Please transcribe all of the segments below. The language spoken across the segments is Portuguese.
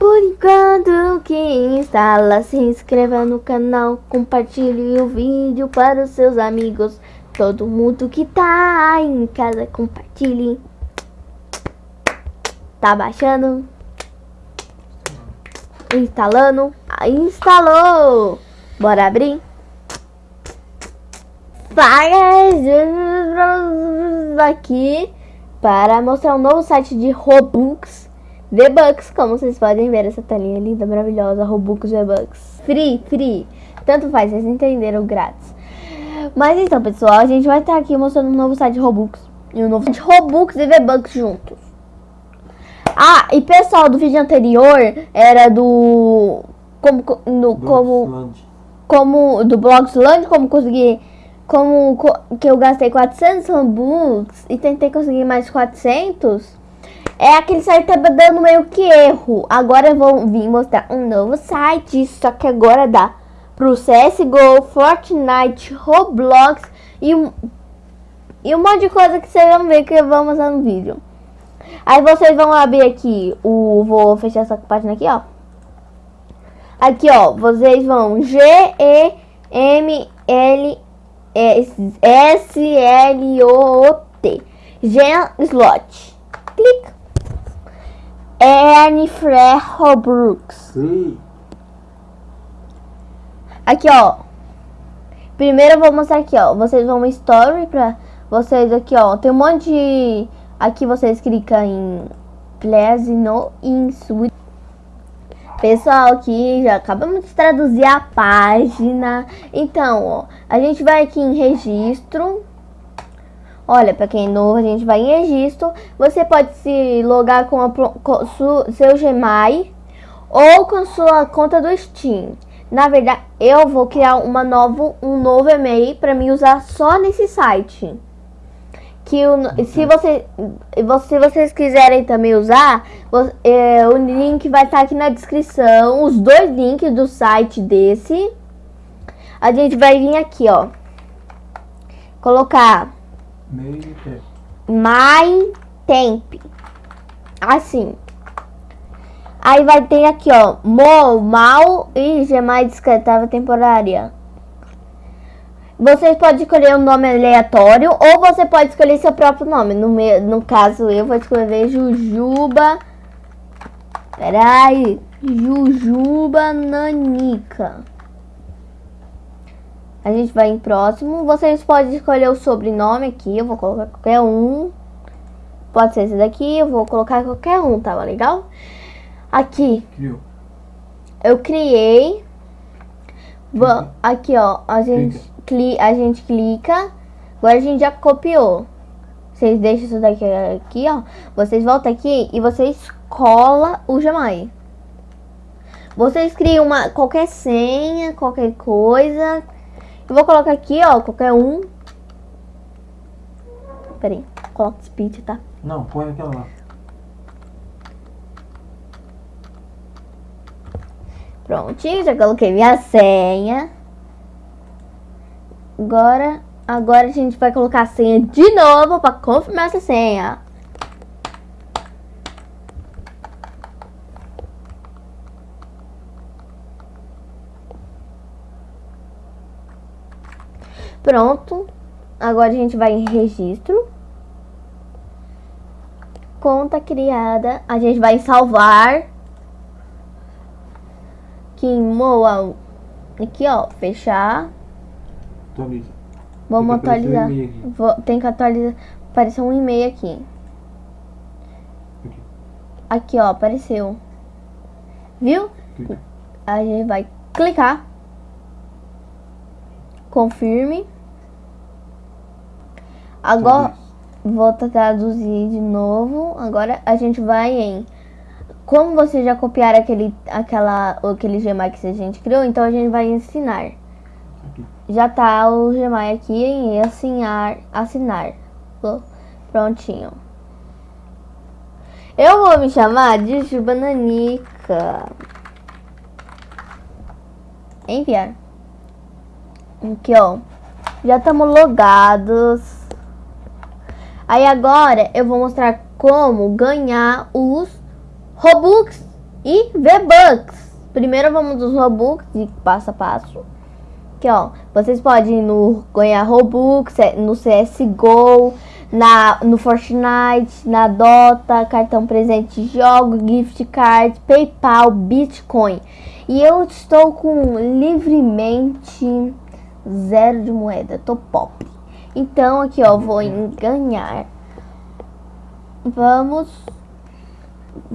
Por enquanto que instala, se inscreva no canal, compartilhe o vídeo para os seus amigos. Todo mundo que tá em casa, compartilhe. Tá baixando? Instalando? Instalou! Bora abrir? Faz aqui para mostrar um novo site de Robux V-Bucks, como vocês podem ver, essa telinha linda, maravilhosa, Robux V-Bucks. Free, free. Tanto faz, vocês entenderam, grátis. Mas então, pessoal, a gente vai estar aqui mostrando um novo site de Robux. E um novo site de Robux e V-Bucks juntos. Ah, e pessoal, do vídeo anterior era do... Como, no, como, como do Blogsland, como conseguir... Como co- que eu gastei 400 Robux e tentei conseguir mais 400... É aquele site tava dando meio que erro. Agora vou vir mostrar um novo site. Só que agora dá pro CSGO, Fortnite, Roblox e um, e um monte de coisa que vocês vão ver que eu vou mostrar no vídeo. Aí vocês vão abrir aqui o. Vou fechar essa página aqui, ó. Aqui, ó. Vocês vão G, E, M, L, S, S, L, O, T. Gen Slot. Clica. Ernie Free Robux. Free. Aqui, ó. Primeiro eu vou mostrar aqui, ó. Vocês vão story pra vocês aqui, ó. Tem um monte de... Aqui vocês clicam em Please no in Switch. Pessoal, aqui já acabamos de traduzir a página. Então, ó. A gente vai aqui em registro. Olha, pra quem é novo, a gente vai em registro. Você pode se logar com, a, com su- seu Gmail ou com sua conta do Steam. Na verdade, eu vou criar uma novo, um novo e-mail para me usar só nesse site. Que o, se, você, vo- se vocês quiserem também usar, é, o link vai estar aqui na descrição. Os dois links do site desse. A gente vai vir aqui, ó. Colocar. My Temp. Assim. Aí vai ter aqui, ó. Mo, mal e Gmail descartável temporária. Vocês podem escolher um nome aleatório ou você pode escolher seu próprio nome. No, meu, no caso, eu vou escrever Jujuba. Peraí. Jujuba Nanica. A gente vai em próximo. Vocês podem escolher o sobrenome aqui. Eu vou colocar qualquer um. Pode ser esse daqui. Eu vou colocar qualquer um, tá legal? Aqui, Criou. eu criei. Aqui, ó. A gente, cli a gente clica. Agora a gente já copiou. Vocês deixam isso daqui aqui, ó. Vocês voltam aqui e vocês cola o Jamai. Vocês criam uma, qualquer senha, qualquer coisa. Eu vou colocar aqui, ó, qualquer um. Peraí, coloca speed, tá? Não, põe aquela lá. Prontinho, já coloquei minha senha. Agora, agora a gente vai colocar a senha de novo para confirmar essa senha. Pronto. Agora a gente vai em registro. Conta criada. A gente vai em salvar. Em Moa. Aqui, ó. Fechar. Atualiza. Vamos Tem um atualizar. aqui. Vou- tem que atualizar. Apareceu um e-mail aqui. Aqui. Aqui, ó. Apareceu. Viu? Clica. A gente vai clicar. Confirme. Agora, Traduz. vou traduzir de novo. Agora a gente vai em. Como você já copiar aquele, aquela, aquele Gmail que a gente criou, então a gente vai ensinar. Aqui. Já tá o Gmail aqui em assinar. Assinar. Prontinho. Eu vou me chamar de Jubananica. Enviar. Aqui, ó. Já estamos logados. Aí agora eu vou mostrar como ganhar os Robux e V-Bucks. Primeiro vamos dos Robux, de passo a passo. Aqui, ó, vocês podem no, ganhar Robux, é, no CSGO, na, no Fortnite, na Dota, cartão presente jogo, gift card, Paypal, Bitcoin. E eu estou com livremente zero de moeda, tô pobre. Então aqui ó, vou em ganhar. Vamos.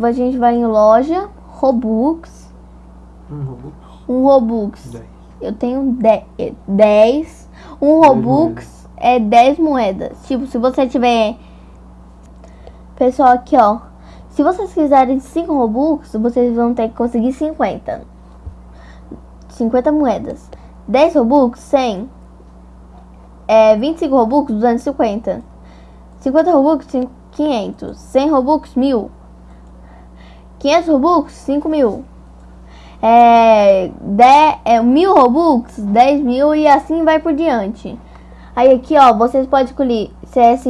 A gente vai em loja, Robux. Um Robux. Um Robux. 10. Eu tenho 10. Um Robux é 10 moedas. Tipo, se você tiver. Pessoal, aqui ó. Se vocês quiserem 5 Robux, vocês vão ter que conseguir 50. 50 moedas. 10 Robux, 100. É, 25 Robux, 250. 50 Robux, 500. 100 Robux, 1000. 500 Robux, 5 mil. É, 10, é 1000 Robux, 10 mil e assim vai por diante. Aí aqui, ó, vocês podem escolher CS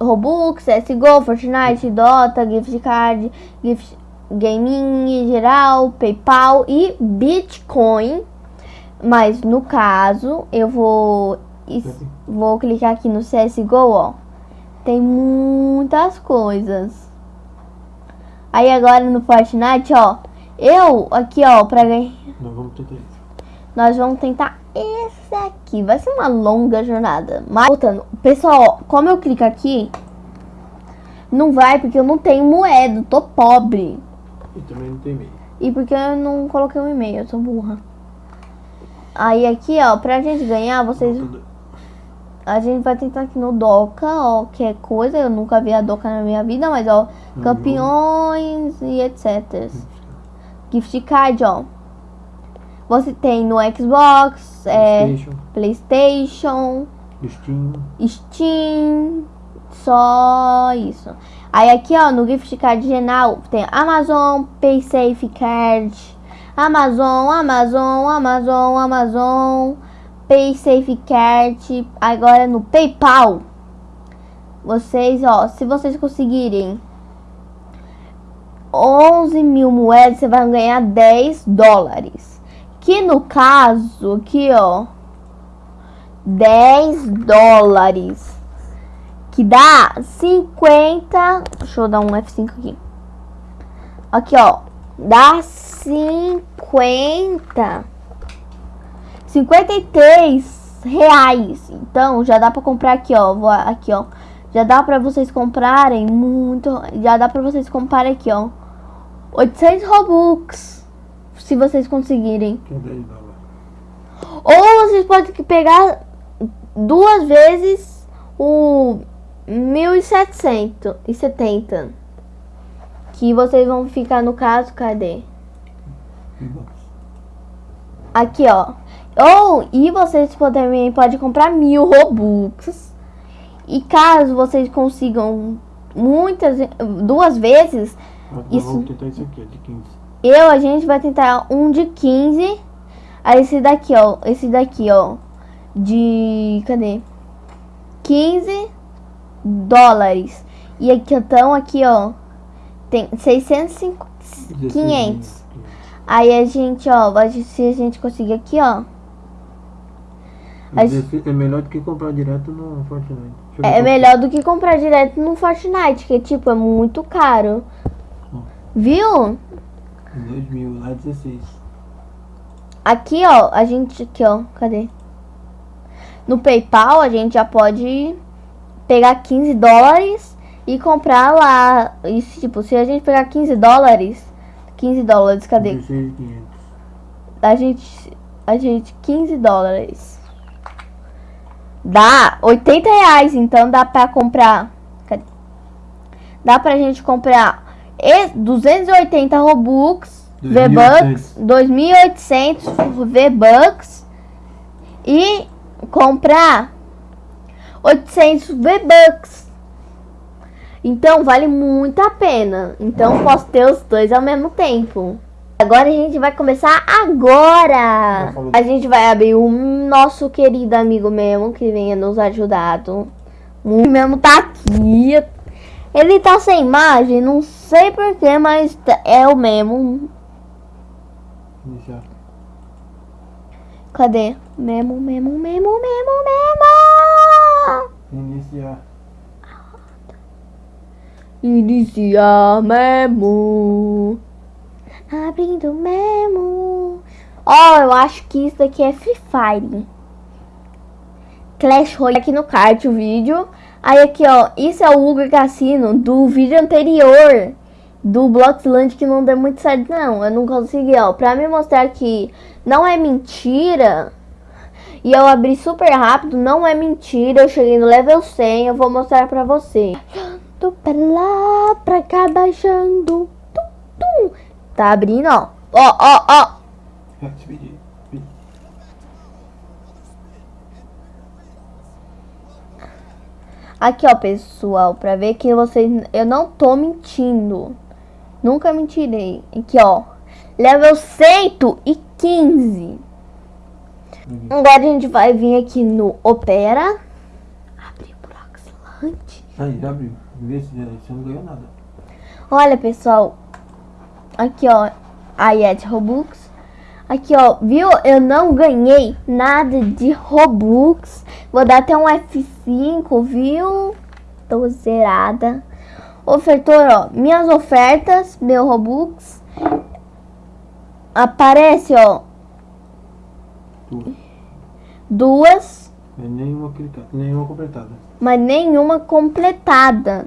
Robux, CSGO, Fortnite, Dota, Gift Card, Gift Gaming em geral, PayPal e Bitcoin. Mas no caso, eu vou vou clicar aqui no CSGO, ó. Tem muitas coisas. Aí agora no Fortnite, ó. Eu aqui, ó, pra ganhar. Nós vamos tentar isso. Nós vamos tentar esse aqui. Vai ser uma longa jornada. Mas voltando, pessoal, ó, como eu clico aqui, não vai porque eu não tenho moeda, tô pobre. E também não tem meio. E porque eu não coloquei um e-mail, eu sou burra. Aí aqui, ó, pra gente ganhar, vocês. A gente vai tentar aqui no Doca, ó, que é coisa. Eu nunca vi a Doca na minha vida, mas ó, Uhum. campeões e etc. Gift card, ó. Você tem no Xbox, é, PlayStation, Playstation, Steam, Steam, só isso. Aí aqui, ó, no gift card geral tem Amazon, PaySafe Card, Amazon, Amazon, Amazon, Amazon, PaySafe Card. Agora no PayPal, vocês, ó, se vocês conseguirem 11 mil moedas, você vai ganhar 10 dólares. Que no caso, aqui, ó, 10 dólares. Que dá 50. Deixa eu dar um F5 aqui. Aqui, ó. Dá 50. 53 reais. Então, já dá pra comprar aqui, ó. Vou aqui, ó. Já dá pra vocês comprarem muito. Já dá pra vocês comprarem aqui, ó. 800 Robux. Se vocês conseguirem. que 10 dólares. Ou vocês podem pegar duas vezes o 1770. Que vocês vão ficar no caso, cadê? Aqui, ó. Ou, e vocês também podem comprar mil Robux. E caso vocês consigam muitas, duas vezes, Nós Isso. vamos tentar isso aqui, ó, de 15. Eu, a gente vai tentar um de 15. Aí esse daqui, ó. Esse daqui, ó. De. Cadê? 15 dólares. E aqui, então, aqui, ó. Tem 605. 16 500. Aí a gente, ó. Se a gente conseguir aqui, ó. 16 É melhor do que comprar direto no Fortnite. Ver É qual- melhor do que comprar direto no Fortnite. Que, tipo, é muito caro. Viu? 2 mil, lá é 16. Aqui, ó, a gente, aqui, ó, cadê? No PayPal, a gente já pode pegar 15 dólares e comprar lá. Isso, tipo, se a gente pegar 15 dólares, 15 dólares, cadê? 16 500. A gente, a gente, 15 dólares. Dá 80 reais, então dá pra comprar. Cadê? Dá pra gente comprar e- 280 Robux, V-Bucks, 2.800 V-Bucks e comprar 800 V-Bucks. Então vale muito a pena. Então posso ter os dois ao mesmo tempo. Agora a gente vai começar agora. Já. A gente vai abrir o nosso querido amigo mesmo que venha nos ajudado. O mesmo tá aqui. Ele tá sem imagem, não sei porquê, mas tá- é o mesmo. Iniciar. Cadê? Memo, memo, memo, memo, memo! Iniciar. Iniciar memo. Abrindo memo. Ó, eu acho que isso aqui é Free Fire. Clash Royale aqui no kart o vídeo. Aí aqui, ó, isso é o Hugo Cassino do vídeo anterior do Bloxland que não deu muito certo não. Eu não consegui, ó, pra me mostrar que não é mentira. E eu abri super rápido, não é mentira. Eu cheguei no level 100, eu vou mostrar pra você. Tô pra lá, pra cá, baixando. Tá abrindo, ó. Ó, ó, ó. Aqui, ó, pessoal, pra ver que vocês... Eu não tô mentindo. Nunca mentirei. Aqui, ó. Level 115. Uhum. Agora a gente vai vir aqui no Opera. Abrir o Broxland. Aí, já abriu. Vê se você não ganhou nada. Olha, pessoal. Aqui, ó. A Yet Robux. Aqui, ó. Viu? Eu não ganhei nada de Robux. Vou dar até um F5, viu? Tô zerada. Ofertor, ó. Minhas ofertas. Meu Robux. Aparece, ó. Tu. Duas. É nenhuma nenhuma completada. Mas nenhuma completada.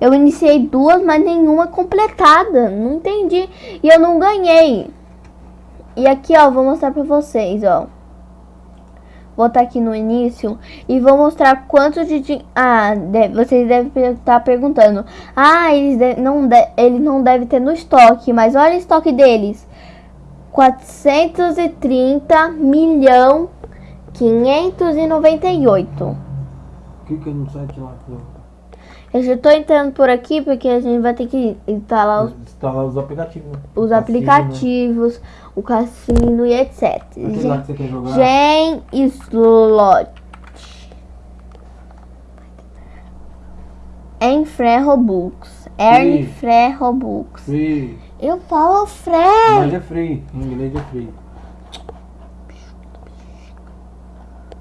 Eu iniciei duas, mas nenhuma completada. Não entendi. E eu não ganhei. E aqui, ó, vou mostrar pra vocês, ó. Vou estar aqui no início e vou mostrar quanto de din- Ah, de- vocês devem estar perguntando. Ah, eles de- não de- não deve ter no estoque, mas olha o estoque deles. 430 milhão 598. Clica no site lá. do- Eu já tô entrando por aqui porque a gente vai ter que instalar os, Instalar os aplicativos. né? os Cassino, aplicativos, o cassino e etc. Aquele lá que você quer jogar. Gen Slot. Enfré Robux. Earn. Fré Robux. Free. Eu falo Fré. Mas é free. Em inglês é free.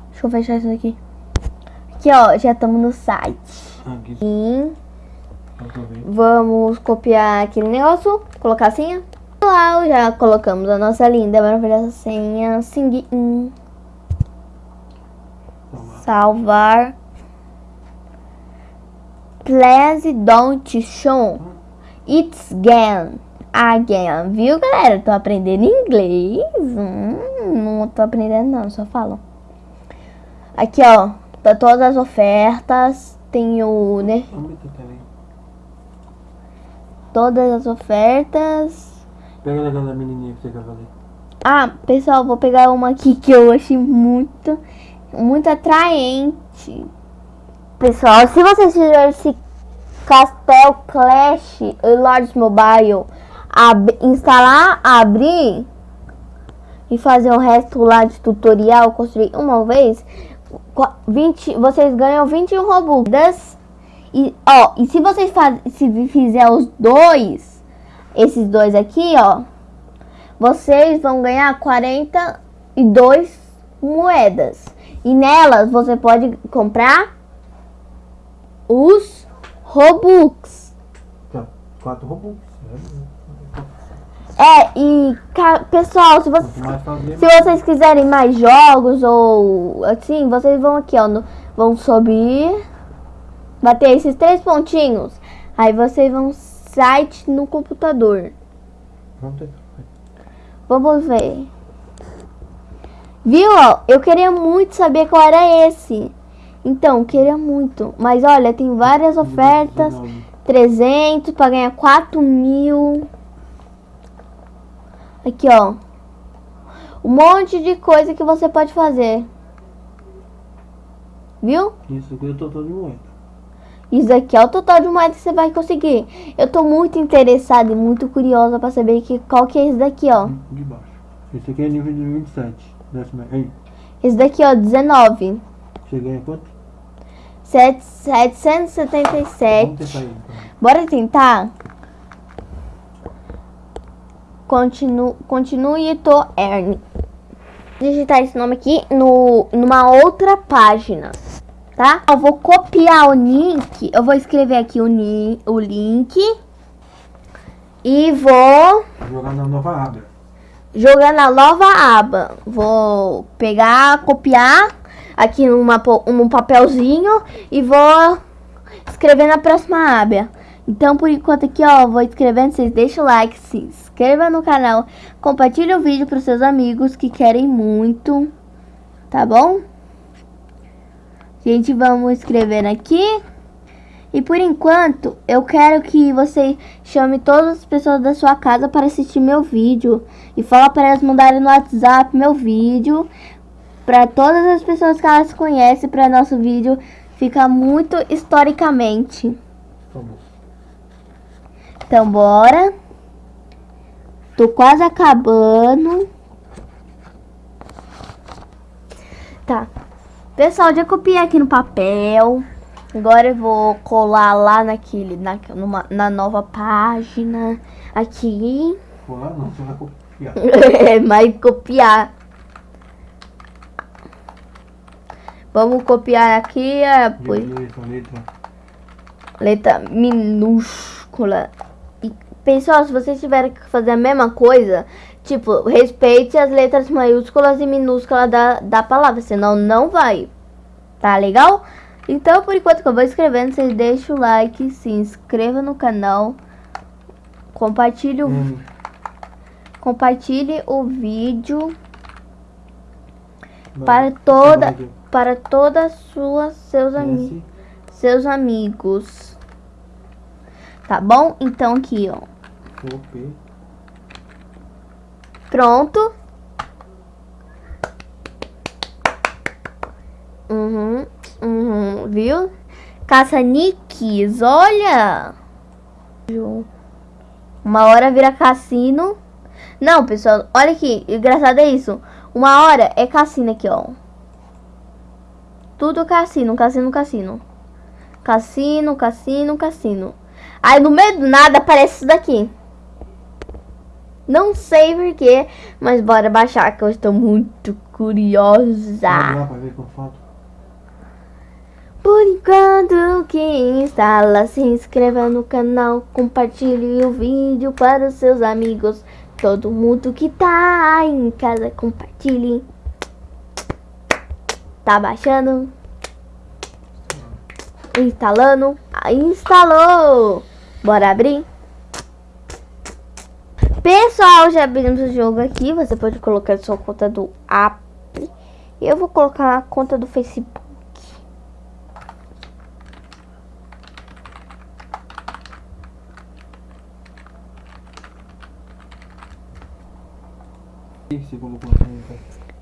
Deixa eu fechar isso aqui. Aqui, ó, já estamos no site. Vendo. vamos copiar aquele negócio, colocar a senha. Lá, já colocamos a nossa linda, maravilhosa senha. Hum. Salvar. salvar. Please don't show it's again. Again, viu galera? Tô aprendendo inglês. Hum, não tô aprendendo não, só falo. Aqui ó, tá todas as ofertas. Tem o, né? Aí. Todas as ofertas. Pega daquela menininha que você quer fazer. Ah, pessoal, vou pegar uma aqui que eu achei muito, muito atraente. Pessoal, se vocês fizerem esse Castel Clash Lords Mobile, ab- instalar, abrir e fazer o resto lá de tutorial, construir uma vez, 20, vocês ganham 21 Robux. E, ó, e se vocês faz, se fizer os dois, esses dois aqui, ó, vocês vão ganhar 42 moedas. E nelas você pode comprar os Robux. Tá. Quatro robôs. É, e pessoal, se, você, Quanto mais fazer, se vocês quiserem mais jogos ou assim, vocês vão aqui, ó, no- vão subir, bater esses três pontinhos. Aí vocês vão site no computador. vamos ver. Viu, ó? Eu queria muito saber qual era esse. Então, queria muito. Mas olha, tem várias ofertas. 19. 300 para ganhar 4 mil. Aqui, ó. Um monte de coisa que você pode fazer. Viu? Isso aqui eu tô todo de moeda. Isso aqui é o total de moedas que você vai conseguir. Eu tô muito interessada e muito curiosa para saber que, qual que é esse daqui, ó. De baixo. Esse aqui é nível de 27. Desce mais. Aí. Esse daqui, ó, 19. Você ganha quanto? Sete- 777. Vamos tentar aí, então. Bora tentar? Continu, continue to earn. Digitar esse nome aqui no, numa outra página, tá? Eu vou copiar o link. Eu vou escrever aqui o, ni, o link. E vou Jogar na nova aba. jogar na nova aba. Vou pegar, copiar aqui numa, num papelzinho e vou escrever na próxima aba. Então, por enquanto aqui, ó, vou escrevendo, vocês deixam o like, se inscreva no canal, compartilhe o vídeo para seus amigos que querem muito, tá bom? Gente, vamos escrevendo aqui. E por enquanto, eu quero que você chame todas as pessoas da sua casa para assistir meu vídeo. E fala para elas mandarem no WhatsApp meu vídeo. Para todas as pessoas que elas conhecem, para nosso vídeo ficar muito historicamente. Vamos. Então, bora. Tô quase acabando. Tá. Pessoal, já copiei aqui no papel. Agora eu vou colar lá naquele, na, numa, na nova página. Aqui. Colar não, você vai copiar. Mas copiar. Vamos copiar aqui a pois- Letra, letra. letra minúscula. Pessoal, se vocês tiverem que fazer a mesma coisa, tipo, respeite as letras maiúsculas e minúsculas da, da palavra, senão não vai. Tá legal? Então, por enquanto que eu vou escrevendo, vocês deixam o like, se inscreva no canal, compartilhe o, Hum, compartilhe o vídeo vai. para toda, para todas suas seus amigos. Seus amigos. Tá bom? Então aqui, ó. P. Pronto. Uhum, uhum, viu? Caça-níqueis, olha. Uma hora vira cassino. Não, pessoal, olha aqui. Engraçado é isso. Uma hora é cassino aqui, ó. Tudo cassino, cassino, cassino. Cassino, cassino, cassino. Aí no meio do nada aparece isso daqui. Não sei porquê, mas bora baixar que eu estou muito curiosa. Por enquanto, quem instala, se inscreva no canal, compartilhe o vídeo para os seus amigos. Todo mundo que tá em casa, compartilhe. Tá baixando? Instalando? Ah, Instalou! Bora abrir? Pessoal, já abrimos o jogo aqui. Você pode colocar sua conta do app. Eu vou colocar a conta do Facebook.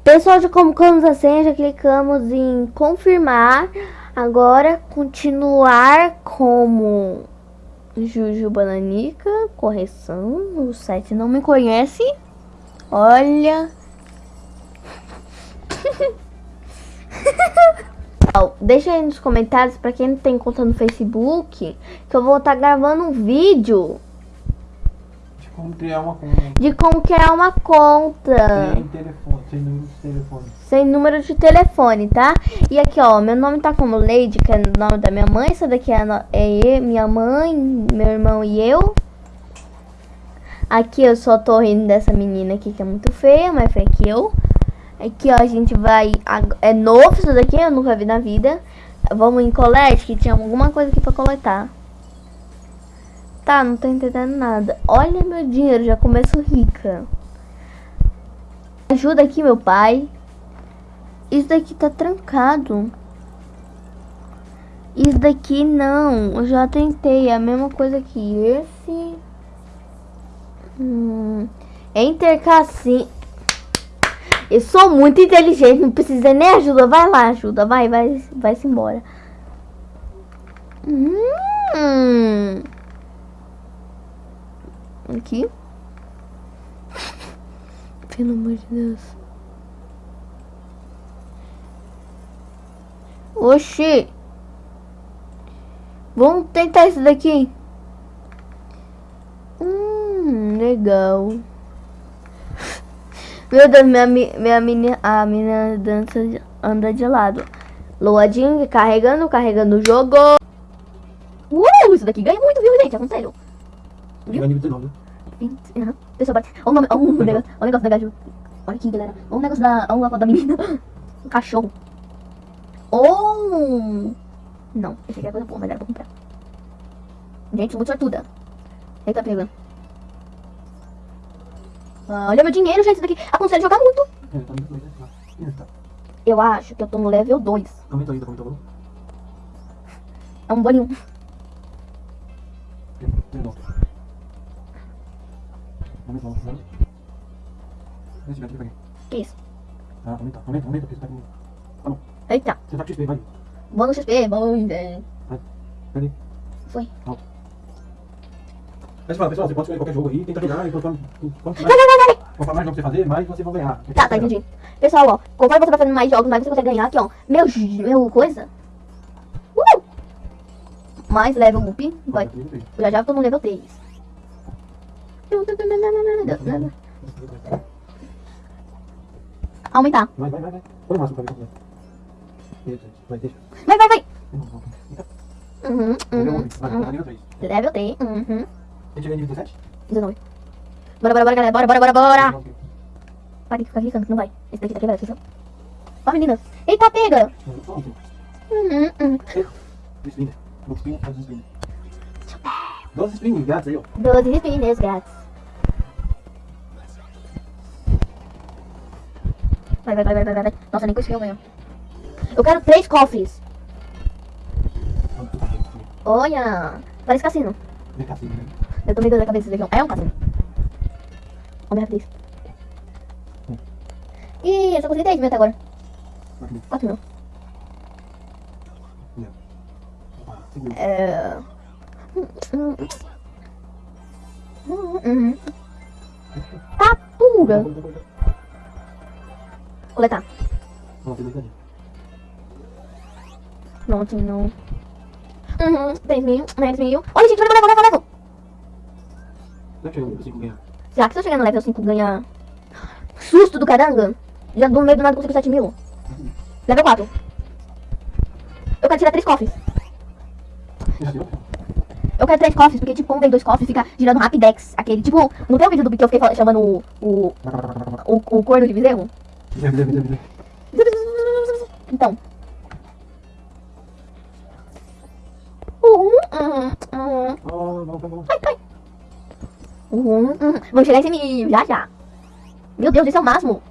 Pessoal, já colocamos a senha, já clicamos em confirmar. Agora, continuar como Juju Bananica. Correção, o site não me conhece. Olha. Deixa aí nos comentários pra quem não tem conta no Facebook que eu vou estar gravando um vídeo De como criar uma conta. de como criar uma conta. Sem telefone, sem número de telefone. sem número de telefone, tá? E aqui, ó, meu nome tá como Lady, que é o nome da minha mãe. Essa daqui é, é minha mãe, meu irmão e eu. Aqui eu só tô rindo dessa menina aqui que é muito feia, mais feia que eu. Aqui, ó, a gente vai... É novo isso daqui, eu nunca vi na vida. Vamos em colete, que tinha alguma coisa aqui pra coletar. Tá, não tô entendendo nada. Olha meu dinheiro, já começo rica. Ajuda aqui, meu pai. Isso daqui tá trancado. Isso daqui não. Eu já tentei. É a mesma coisa que esse. Hum, Enter Cassim. Eu sou muito inteligente. Não precisa nem ajuda. Vai lá, ajuda. Vai, vai, vai-se embora. Hum. Aqui. Pelo amor de Deus. Oxi. Vamos tentar esse daqui. Hum, legal. Meu Deus, minha, mi- minha menina, a menina dança, anda de lado. Loading, carregando, carregando o jogo. Uh, isso daqui ganha muito, viu, gente? Aconselho. Vai nível 19, né? 20, aham. Pessoal, bate. Olha o nome, olha o negócio, olha o negócio da gajo. Olha aqui, galera. Olha o negócio da, olha foto da menina. Um cachorro. Oh! Não, esse aqui é coisa boa, mas era pra comprar. Gente, sou muito sortuda. Eita, pega. Ah, olha meu dinheiro, gente. Isso daqui aconselho jogar muito. É, tá nível 2, ih, tá. Eu acho que eu tô no level 2. Aumenta ainda, aumenta o É um bolinho. Aumenta, aumenta, aumenta. Esse vai, vai. Que isso? Ah, aumenta, aumenta, aumenta, porque você tá com... Tá bom, Eita. você tá com XP, vai. Vou no XP. Bom, é. Peraí. Foi. Alto. Fala, pessoal, você pode escolher qualquer jogo aí, tenta jogar, e quanto, quanto Vai, mais, vai, vai, vai. quanto mais jogos você fazer, mais você vai ganhar. Tá, tá, entendi. Pessoal, ó, conforme você vai fazendo mais jogos, mais você consegue ganhar aqui, ó. Meu, meu coisa. Uh! Mais level up. Vai. Eu já já tô no level 3. Aumentar. Vai, vai, vai, vai. Põe o máximo pra. Isso, vai, deixa. Vai, vai, vai. Uhum, Nível uhum, 11, vai, tá uhum. nível 3. Level 3. Uhum. Gente vê nível 17? 19. Bora, bora, bora, galera. Bora, bora, bora, bora. Para de ficar clicando, que não vai. Esse daqui tá quebrado, atenção. Ó, menina. Eita, pega. Uhum, uhum. Faz um spinner. 12 spinning, grátis aí, ó. 12 spiners grátis. Vai, vai, vai, vai, vai, vai. Nossa, nem isso que eu quero três cofres. Olha. Parece cassino. É cassino, né? Eu tô meio doida da cabeça desse aqui. ó. É um cassino. Olha minha rapidez. Ih, eu só consegui 10 mil até agora. Aqui. 4 mil. Ah, segura. É... Tá pura. Coletar. Não, tem ali. Não. Uhum, 10 mil, 10 mil. Olha, gente, olha, olha, olha. Será que eu ganhar? Será que se eu chegar no level 5 ganhar susto do caranga? Já do meio do nada consigo 7 mil. Level 4. Eu quero tirar 3 cofres. Já deu? Eu quero 3 cofres, porque tipo, como vem 2 cofres, fica girando Rapidex. Aquele, tipo, não tem o vídeo do que eu fiquei chamando o, o, o, o corno de bezerro? Então. Ai, ai. Vamos chegar em 100 mil, já já. Meu Deus, esse é o máximo.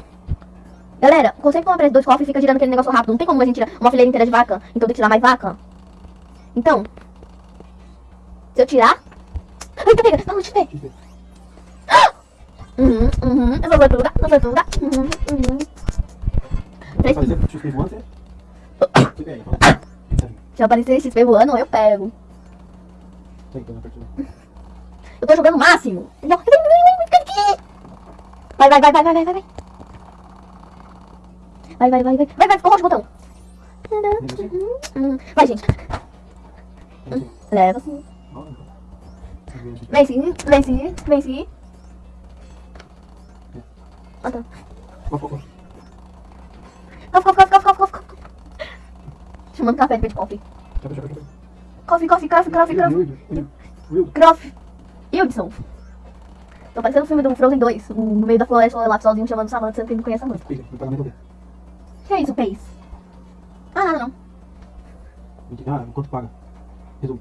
Galera, consegue comprar dois cofres fica girando aquele negócio rápido. Não tem como a gente tirar uma fileira inteira de vaca. Então tem que tirar mais vaca. Então. Se eu tirar. Ai, tá pega. Não, deixa eu ver. Uhum, uhum. Eu sou sortuda, sou sortuda. Uhum, uhum. Três- Fazer XP voando, você... Se aparecer XP voando, eu pego. Então. Eu tô jogando o máximo. Vai, vai, vai, vai, vai, vai, vai. Vai, vai, vai, vai. Vai, vai, ficou roxo o botão. Hum, Vai, gente. Leva sim. Vem sim, vem sim, vem sim. Ah, tá. Coffee, coffee, coffee, coffee, coffee, coffee. Chamando café de coffee. Coffee, coffee, coffee, coffee, coffee. Croft. Hildson. Tô parecendo o filme do Frozen 2. um No meio da floresta, lá sozinho chamando Samantha, sendo que não conhece a dele. O que é isso, Pace? Ah, nada não. Ah, quanto paga? Resumo.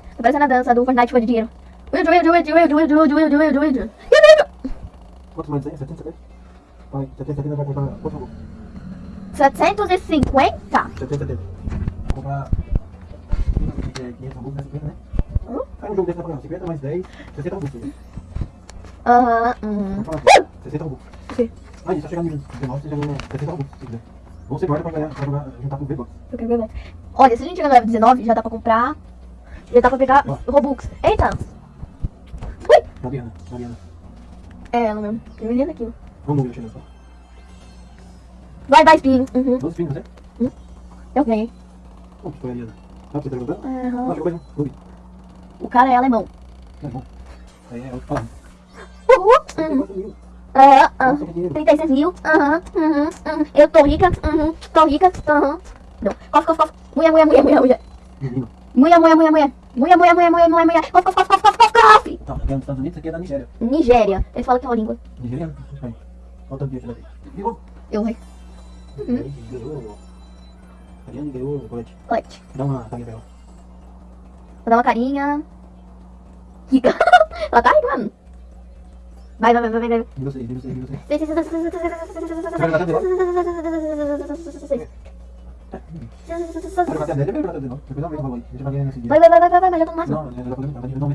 Tá parecendo a dança do Fortnite foi de dinheiro. Wild, wild, wild, wild, wild, wild, wild, wild, wild, wild. Quantos mais aí? 70, 70? Vai, 70, 70 vai comprar. Quanto jogou? 750? 70, 70. Vou comprar. é 500 Robux, né? 50, né? Hum? Aí um jogo desse dá pra ganhar 50 mais 10, 60 Robux. né? Aham, uhum. Vamos falar aqui, 60 Robux. Sim. Aí, só chegar no nível 19, você já ganha 60 Robux, se quiser. Ou você guarda pra ganhar, pra jogar, juntar com o V-Bucks. Eu quero mais. Olha, se a gente chegar no level 19, já dá pra comprar. Já dá pra pegar Ó. Robux. Eita! Ui! Mariana, Mariana. É ela mesmo. Que menina aqui. Vamos no chegando só. Vai, vai, espinho. Uhum. 12 pinos, né? Eu ganhei. Como que foi, Mariana? Dá pra você tá jogando? Aham. Bem, não. Clube. O cara é alemão. É bom. Aí é outro falando. Uhul. Uhum. 34 mil. Aham, que dinheiro. 36 mil. Aham, uhum, uhum. Eu tô rica. Uhum. Tô rica. Aham. Não. Cof, cof, cof. Mulher, mulher, mulher, mulher, mulher. Menino. Mulher, mulher, mulher, mulher. Mulher, mulher, mulher, mulher, mulher, mulher. Cof, cof, cof, cof, cof, cof, cof. Tá, aqui é nos Estados Unidos, aqui é da Nigéria. Nigéria. Ele fala que é uma língua. Nigeriano? Aí. Olha o tanto de dinheiro que ela tem. Ligou? Eu rei. Ganhou. Ariane ganhou o colete. Colete. Dá uma taguinha pra ela. Vou dar uma carinha. Rica. Ela tá rica. Vai, vai, vai, vai, vai. E vocês, e vocês, e vocês. Vai jogar até 10, ele vai jogar até 19. Depois aumenta o valor aí. Deixa pra ganhar nesse dia. Vai, vai, vai, vai, vai, vai, já tô no máximo. Mais não.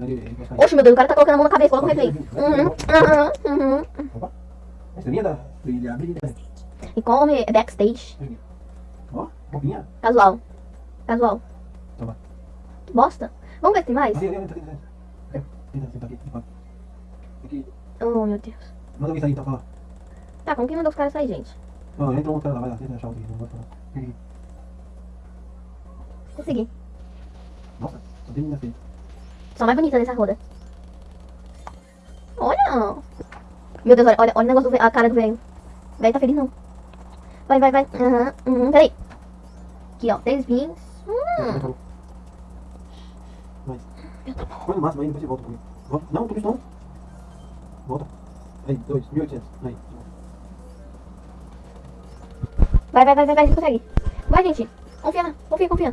Ele, vai. Oxe, meu Deus, o cara tá colocando a mão na cabeça, coloca um replay. Uhum, uhum, uhum. E come backstage. Ó. Casual. Casual. Toma. Bosta. Vamos ver se tem mais? É. Aqui. Oh, meu Deus. Manda alguém sair então, fala. Tá, como que mandou os caras sair, gente? Não, entra um cara lá, vai lá, tenta achar o não vou falar. Aqui. Consegui. Nossa, só tem menina feia. Só mais bonita nessa roda. Olha. Meu Deus, olha, olha, olha o negócio do velho, a cara do velho. O velho tá feliz não. Vai, vai, vai. Aham, uhum, peraí. Aqui, ó, três vinhos. Hum. Vai. Põe no máximo aí, depois você volta comigo. Volta. Não, tudo isso não. Volta. Aí, 2, 1.800. Aí. Vai, vai, vai, vai, vai, você consegue. Vai, gente. Confia, na- confia, confia.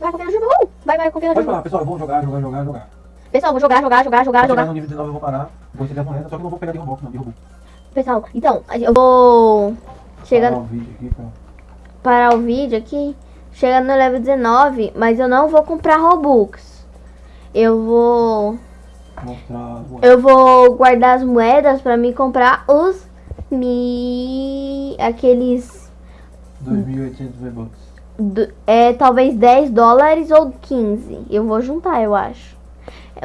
Vai, confia no Juba. Uh! Vai, vai, confia no Pode falar, pessoal, eu vou jogar, jogar, jogar, jogar. Pessoal, vou jogar, jogar, jogar, jogar, jogar. no nível 19 eu vou parar, vou receber as moedas, só que não vou pegar de Robux, não, de Robux. Pessoal, então, a eu vou chegar Parar o vídeo aqui pra... parar o vídeo aqui. Chegando no level 19, mas eu não vou comprar Robux. Eu vou eu vou guardar as moedas pra me comprar os mi aqueles 2.800 V-Bucks. do- é talvez 10 dólares ou 15. Eu vou juntar, eu acho.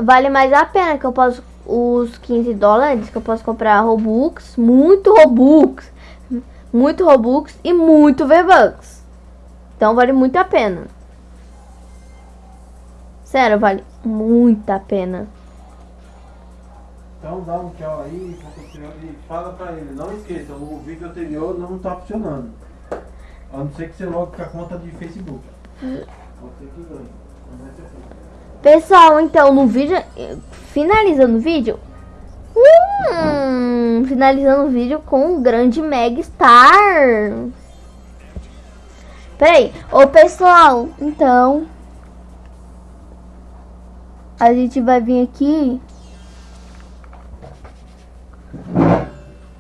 Vale mais a pena que eu posso os 15 dólares que eu posso comprar Robux, muito Robux, muito Robux e muito V-Bucks. Então vale muito a pena. Sério, vale muito a pena. Então dá um tchau aí e fala pra ele, não esqueça, o vídeo anterior não tá funcionando. A não ser que você logue com a conta de Facebook. Pode ser que ganhe. Não vai ser. Pessoal, então no vídeo, finalizando o vídeo, hum, finalizando o vídeo com o grande Meg Star. Peraí, ô pessoal, então a gente vai vir aqui.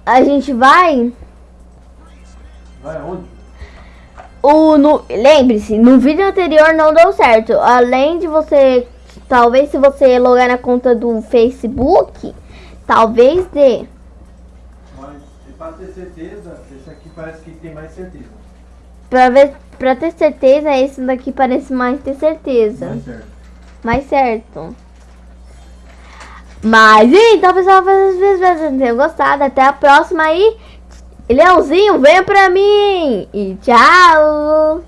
A gente vai Vai aonde? O, no, lembre-se, no vídeo anterior não deu certo. Além de você, talvez se você logar na conta do Facebook, talvez dê. Mas e pra ter certeza, esse aqui parece que tem mais certeza. Pra ver, pra ter certeza, esse daqui parece mais ter certeza. Mais certo. Mais certo. Mas então, pessoal, espero que vocês tenham gostado. Até a próxima aí. Leãozinho, venha pra mim. E tchau.